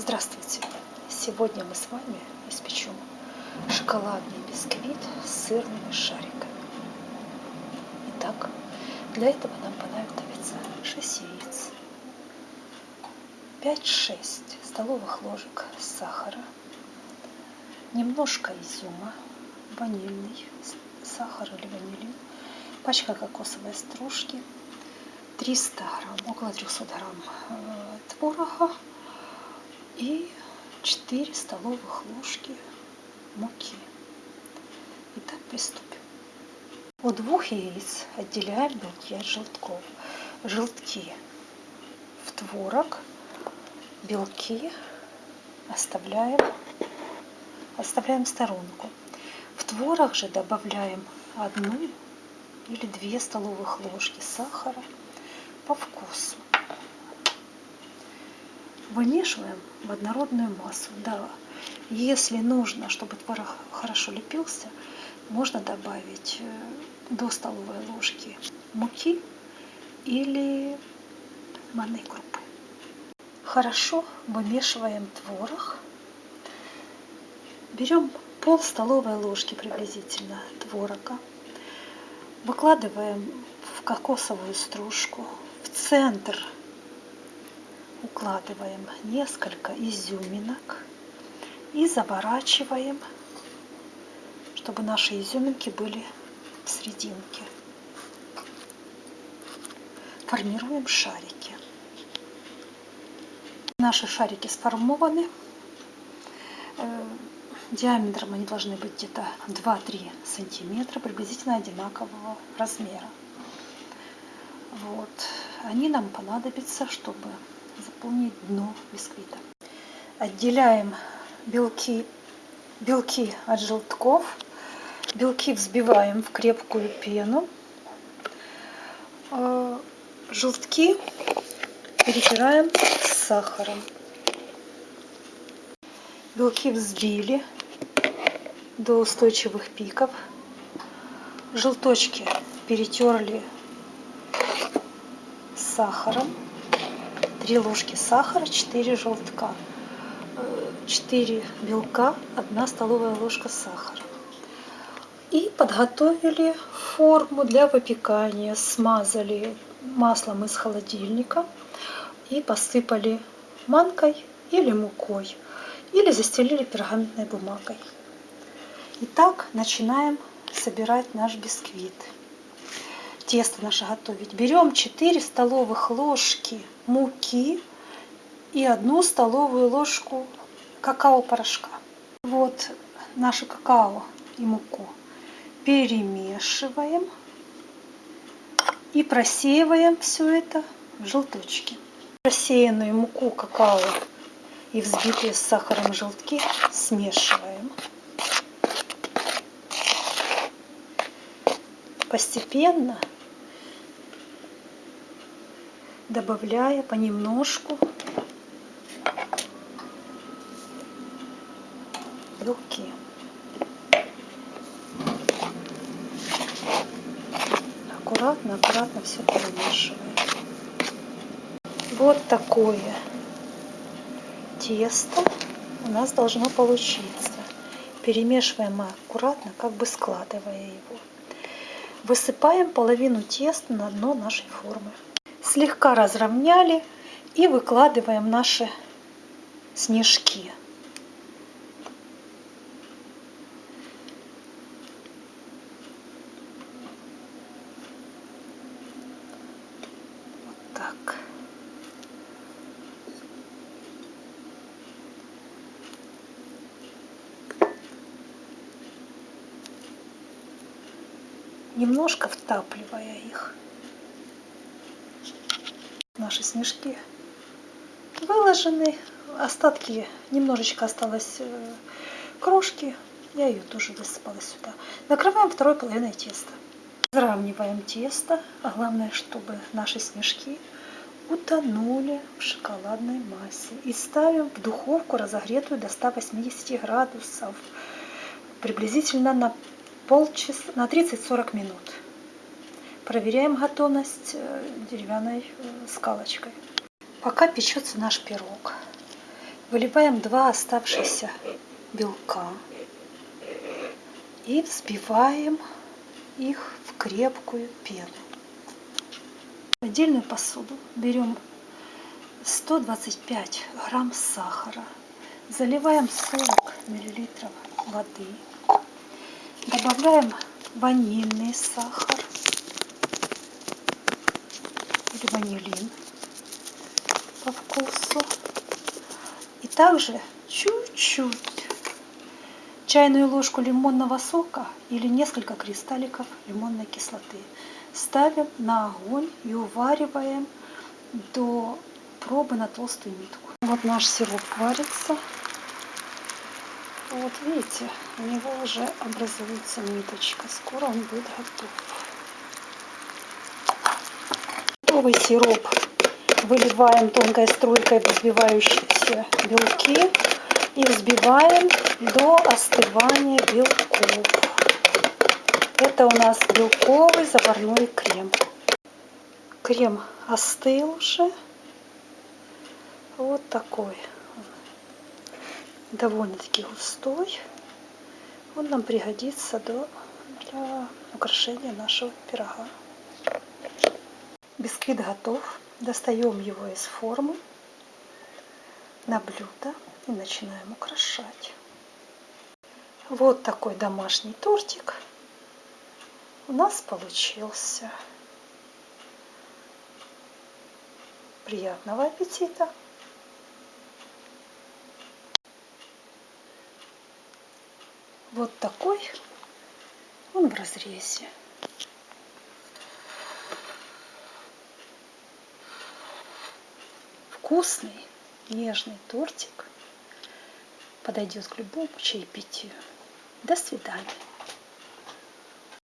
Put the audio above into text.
Здравствуйте! Сегодня мы с вами испечем шоколадный бисквит с сырными шариками. Итак, для этого нам понадобится 6 яиц, 5-6 столовых ложек сахара, немножко изюма, ванильный сахар или ванилин, пачка кокосовой стружки, 300 грамм, около 300 грамм э, творога, и 4 столовых ложки муки. Итак, приступим. От двух яиц отделяем белки от желтков. Желтки в творог, белки оставляем, оставляем в сторонку. В творог же добавляем одну или две столовых ложки сахара по вкусу. Вымешиваем в однородную массу. Да, если нужно, чтобы творог хорошо лепился, можно добавить э, до столовой ложки муки или манной крупы. Хорошо вымешиваем творог. Берем пол столовой ложки приблизительно творога. Выкладываем в кокосовую стружку. В центр укладываем несколько изюминок и заворачиваем, чтобы наши изюминки были в серединке. Формируем шарики. Наши шарики сформованы. Э, диаметром они должны быть где-то 2-3 сантиметра, приблизительно одинакового размера. Вот. Они нам понадобятся, чтобы заполнить дно бисквита. Отделяем белки, белки от желтков. Белки взбиваем в крепкую пену. А, желтки перетираем с сахаром. Белки взбили до устойчивых пиков. Желточки перетерли с сахаром. 3 ложки сахара, 4 желтка, 4 белка, 1 столовая ложка сахара. И подготовили форму для выпекания. Смазали маслом из холодильника и посыпали манкой или мукой. Или застелили пергаментной бумагой. Итак, начинаем собирать наш бисквит тесто наше готовить. Берем 4 столовых ложки муки и одну столовую ложку какао-порошка. Вот наше какао и муку перемешиваем и просеиваем все это в желточки. Просеянную муку, какао и взбитые с сахаром желтки смешиваем. Постепенно добавляя понемножку белки. Аккуратно, аккуратно все перемешиваем. Вот такое тесто у нас должно получиться. Перемешиваем аккуратно, как бы складывая его. Высыпаем половину теста на дно нашей формы слегка разровняли и выкладываем наши снежки. Вот так. Немножко втапливая их наши снежки выложены. Остатки, немножечко осталось э, крошки. Я ее тоже высыпала сюда. Накрываем второй половиной теста. Разравниваем тесто. А главное, чтобы наши снежки утонули в шоколадной массе. И ставим в духовку, разогретую до 180 градусов. Приблизительно на полчаса, на 30-40 минут. Проверяем готовность э, деревянной э, скалочкой. Пока печется наш пирог. Выливаем два оставшихся белка и взбиваем их в крепкую пену. В отдельную посуду берем 125 грамм сахара, заливаем 40 миллилитров воды, добавляем ванильный сахар или ванилин по вкусу. И также чуть-чуть чайную ложку лимонного сока или несколько кристалликов лимонной кислоты. Ставим на огонь и увариваем до пробы на толстую нитку. Вот наш сироп варится. Вот видите, у него уже образуется ниточка. Скоро он будет готов. Готовый сироп выливаем тонкой струйкой в взбивающиеся белки и взбиваем до остывания белков. Это у нас белковый заварной крем. Крем остыл уже. Вот такой. Довольно-таки густой. Он нам пригодится для украшения нашего пирога. Бисквит готов. Достаем его из формы на блюдо и начинаем украшать. Вот такой домашний тортик у нас получился. Приятного аппетита! Вот такой он в разрезе. Вкусный, нежный тортик подойдет к любому чаепитию. До свидания.